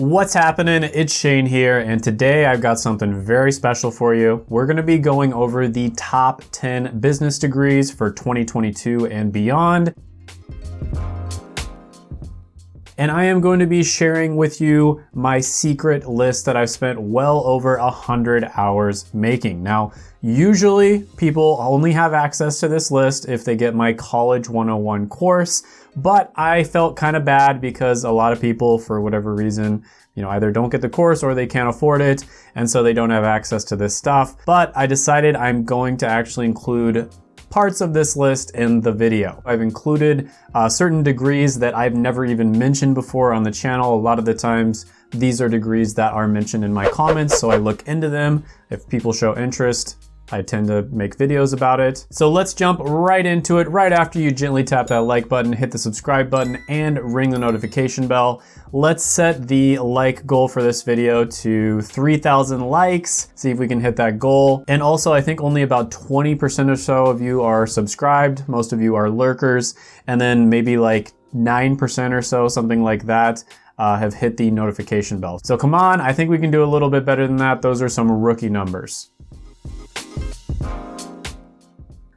What's happening? It's Shane here, and today I've got something very special for you. We're gonna be going over the top 10 business degrees for 2022 and beyond. And I am going to be sharing with you my secret list that I've spent well over a hundred hours making. Now, usually people only have access to this list if they get my College 101 course, but I felt kind of bad because a lot of people, for whatever reason, you know, either don't get the course or they can't afford it, and so they don't have access to this stuff. But I decided I'm going to actually include parts of this list in the video. I've included uh, certain degrees that I've never even mentioned before on the channel. A lot of the times, these are degrees that are mentioned in my comments, so I look into them. If people show interest, I tend to make videos about it. So let's jump right into it right after you gently tap that like button, hit the subscribe button, and ring the notification bell. Let's set the like goal for this video to 3,000 likes, see if we can hit that goal. And also, I think only about 20% or so of you are subscribed. Most of you are lurkers. And then maybe like 9% or so, something like that, uh, have hit the notification bell. So come on, I think we can do a little bit better than that. Those are some rookie numbers. Bye.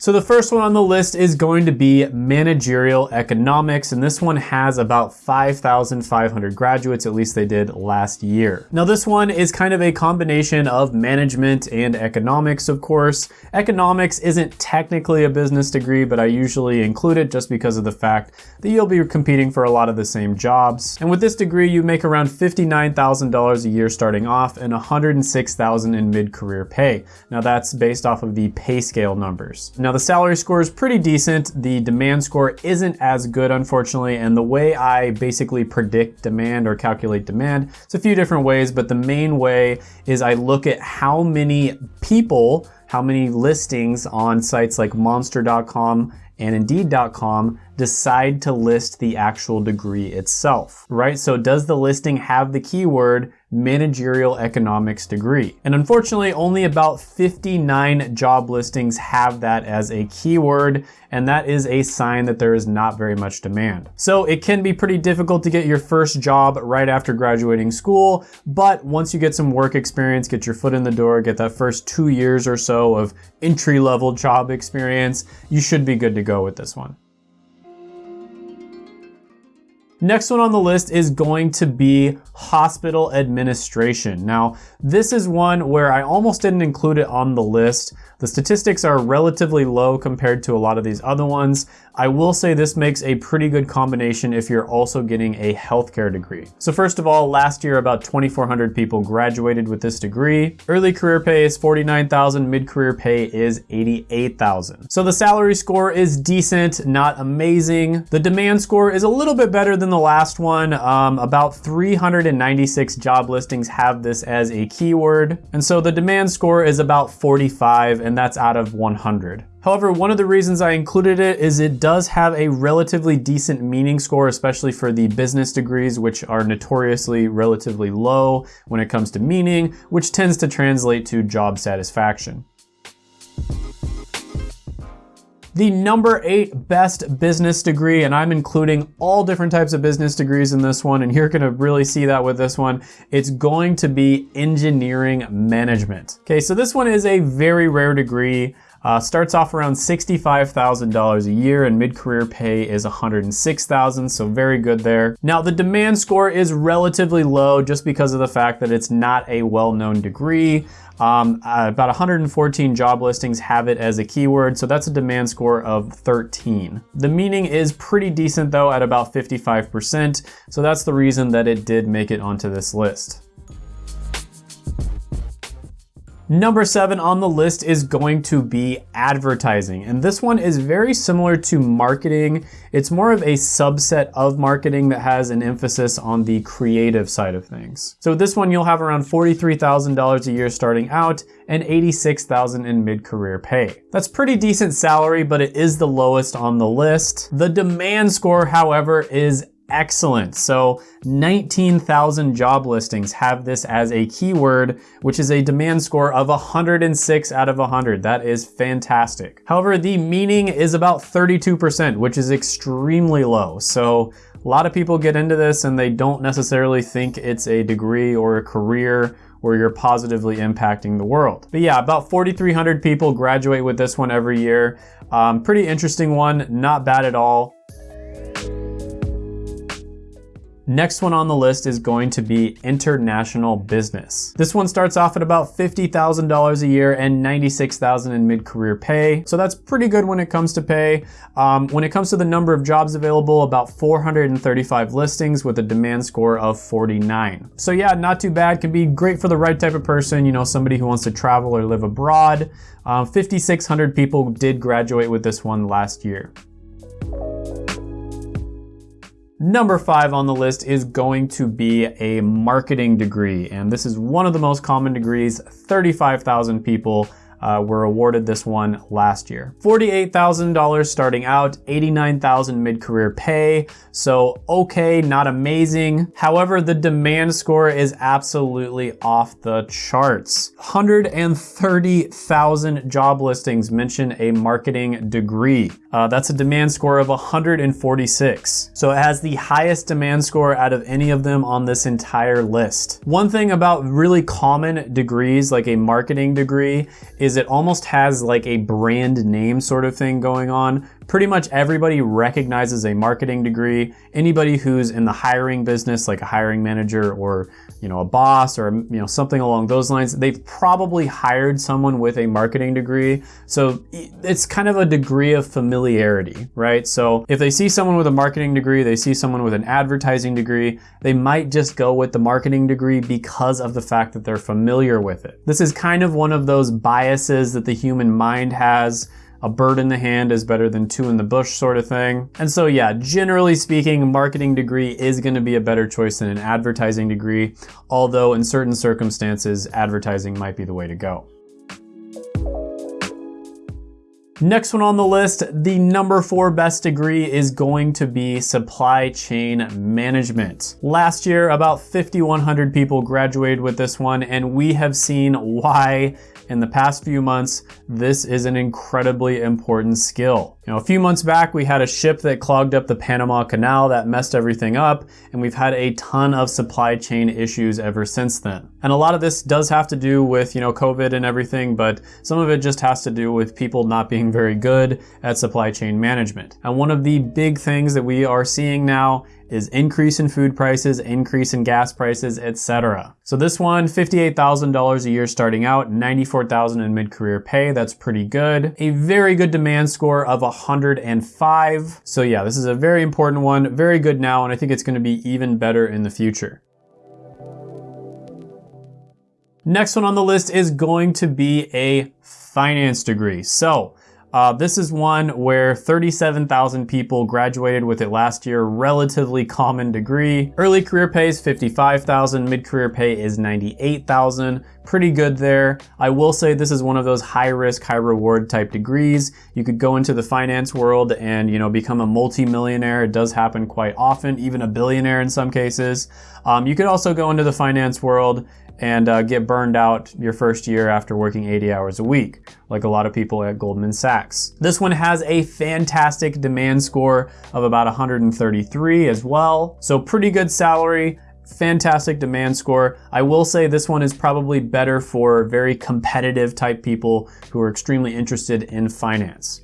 So the first one on the list is going to be managerial economics, and this one has about 5,500 graduates, at least they did last year. Now this one is kind of a combination of management and economics, of course. Economics isn't technically a business degree, but I usually include it just because of the fact that you'll be competing for a lot of the same jobs. And with this degree, you make around $59,000 a year starting off and $106,000 in mid-career pay. Now that's based off of the pay scale numbers. Now now the salary score is pretty decent. The demand score isn't as good, unfortunately, and the way I basically predict demand or calculate demand, it's a few different ways, but the main way is I look at how many people, how many listings on sites like monster.com and indeed.com decide to list the actual degree itself, right? So does the listing have the keyword managerial economics degree. And unfortunately, only about 59 job listings have that as a keyword, and that is a sign that there is not very much demand. So it can be pretty difficult to get your first job right after graduating school, but once you get some work experience, get your foot in the door, get that first two years or so of entry-level job experience, you should be good to go with this one. Next one on the list is going to be hospital administration. Now, this is one where I almost didn't include it on the list. The statistics are relatively low compared to a lot of these other ones. I will say this makes a pretty good combination if you're also getting a healthcare degree. So first of all, last year about 2,400 people graduated with this degree. Early career pay is 49,000, mid-career pay is 88,000. So the salary score is decent, not amazing. The demand score is a little bit better than the last one. Um, about 396 job listings have this as a keyword. And so the demand score is about 45 and that's out of 100. However, one of the reasons I included it is it does have a relatively decent meaning score, especially for the business degrees, which are notoriously relatively low when it comes to meaning, which tends to translate to job satisfaction. The number eight best business degree, and I'm including all different types of business degrees in this one, and you're gonna really see that with this one. It's going to be engineering management. Okay, so this one is a very rare degree. Uh, starts off around $65,000 a year and mid-career pay is $106,000, so very good there. Now the demand score is relatively low just because of the fact that it's not a well-known degree. Um, uh, about 114 job listings have it as a keyword, so that's a demand score of 13. The meaning is pretty decent though at about 55%, so that's the reason that it did make it onto this list. Number seven on the list is going to be advertising. And this one is very similar to marketing. It's more of a subset of marketing that has an emphasis on the creative side of things. So this one, you'll have around $43,000 a year starting out and 86,000 in mid-career pay. That's pretty decent salary, but it is the lowest on the list. The demand score, however, is excellent. So 19,000 job listings have this as a keyword, which is a demand score of 106 out of 100. That is fantastic. However, the meaning is about 32%, which is extremely low. So A lot of people get into this and they don't necessarily think it's a degree or a career where you're positively impacting the world. But yeah, about 4,300 people graduate with this one every year. Um, pretty interesting one, not bad at all. Next one on the list is going to be international business. This one starts off at about $50,000 a year and $96,000 in mid-career pay. So that's pretty good when it comes to pay. Um, when it comes to the number of jobs available, about 435 listings with a demand score of 49. So yeah, not too bad. Can be great for the right type of person, you know, somebody who wants to travel or live abroad. Um, 5,600 people did graduate with this one last year. Number five on the list is going to be a marketing degree. And this is one of the most common degrees, 35,000 people uh, were awarded this one last year. $48,000 starting out, 89,000 mid-career pay. So okay, not amazing. However, the demand score is absolutely off the charts. 130,000 job listings mention a marketing degree. Uh, that's a demand score of 146. So it has the highest demand score out of any of them on this entire list. One thing about really common degrees, like a marketing degree, is it almost has like a brand name sort of thing going on pretty much everybody recognizes a marketing degree. Anybody who's in the hiring business, like a hiring manager or you know a boss or you know something along those lines, they've probably hired someone with a marketing degree. So it's kind of a degree of familiarity, right? So if they see someone with a marketing degree, they see someone with an advertising degree, they might just go with the marketing degree because of the fact that they're familiar with it. This is kind of one of those biases that the human mind has a bird in the hand is better than two in the bush sort of thing. And so yeah, generally speaking, marketing degree is gonna be a better choice than an advertising degree, although in certain circumstances, advertising might be the way to go. Next one on the list, the number four best degree is going to be supply chain management. Last year, about 5,100 people graduated with this one, and we have seen why in the past few months, this is an incredibly important skill. You know, a few months back, we had a ship that clogged up the Panama Canal that messed everything up, and we've had a ton of supply chain issues ever since then. And a lot of this does have to do with, you know, COVID and everything, but some of it just has to do with people not being very good at supply chain management. And one of the big things that we are seeing now is increase in food prices, increase in gas prices, etc. So this one, $58,000 a year starting out, 94,000 in mid-career pay. That's pretty good. A very good demand score of 105. So yeah, this is a very important one, very good now, and I think it's gonna be even better in the future. Next one on the list is going to be a finance degree. So uh, this is one where 37,000 people graduated with it last year, relatively common degree. Early career pay is 55,000, mid-career pay is 98,000, pretty good there. I will say this is one of those high risk, high reward type degrees. You could go into the finance world and you know become a multi-millionaire. It does happen quite often, even a billionaire in some cases. Um, you could also go into the finance world and uh, get burned out your first year after working 80 hours a week, like a lot of people at Goldman Sachs. This one has a fantastic demand score of about 133 as well, so pretty good salary, fantastic demand score. I will say this one is probably better for very competitive type people who are extremely interested in finance.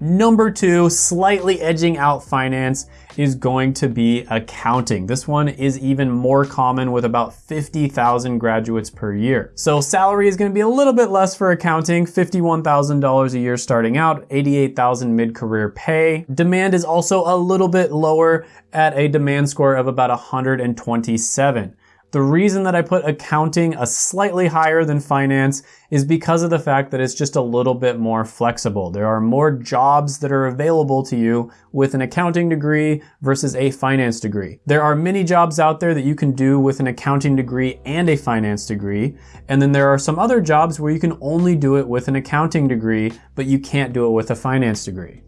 Number two, slightly edging out finance is going to be accounting. This one is even more common with about 50,000 graduates per year. So salary is gonna be a little bit less for accounting, $51,000 a year starting out, 88,000 mid-career pay. Demand is also a little bit lower at a demand score of about 127. The reason that I put accounting a slightly higher than finance is because of the fact that it's just a little bit more flexible. There are more jobs that are available to you with an accounting degree versus a finance degree. There are many jobs out there that you can do with an accounting degree and a finance degree. And then there are some other jobs where you can only do it with an accounting degree, but you can't do it with a finance degree.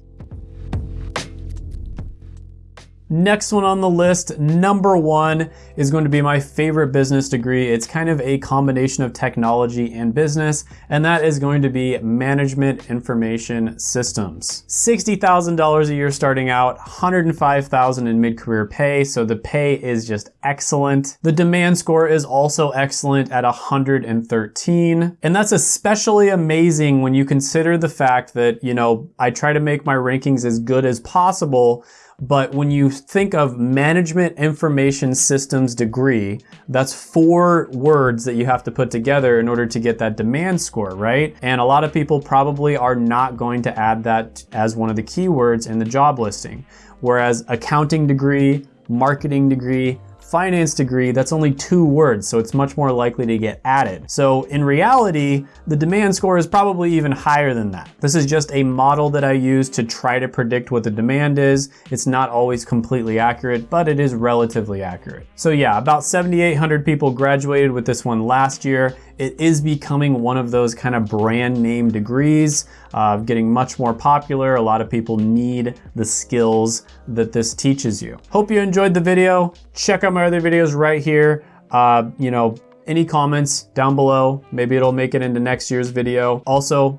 Next one on the list, number one, is going to be my favorite business degree. It's kind of a combination of technology and business, and that is going to be Management Information Systems. $60,000 a year starting out, $105,000 in mid-career pay, so the pay is just excellent. The demand score is also excellent at 113, and that's especially amazing when you consider the fact that, you know, I try to make my rankings as good as possible, but when you think of management information systems degree, that's four words that you have to put together in order to get that demand score, right? And a lot of people probably are not going to add that as one of the keywords in the job listing. Whereas accounting degree, marketing degree, finance degree, that's only two words, so it's much more likely to get added. So in reality, the demand score is probably even higher than that. This is just a model that I use to try to predict what the demand is. It's not always completely accurate, but it is relatively accurate. So yeah, about 7,800 people graduated with this one last year. It is becoming one of those kind of brand name degrees, uh, getting much more popular. A lot of people need the skills that this teaches you. Hope you enjoyed the video. Check out my other videos right here. Uh, you know, any comments down below. Maybe it'll make it into next year's video. Also,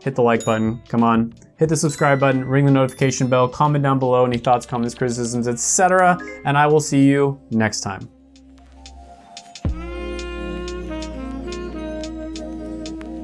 hit the like button, come on. Hit the subscribe button, ring the notification bell, comment down below any thoughts, comments, criticisms, etc. And I will see you next time.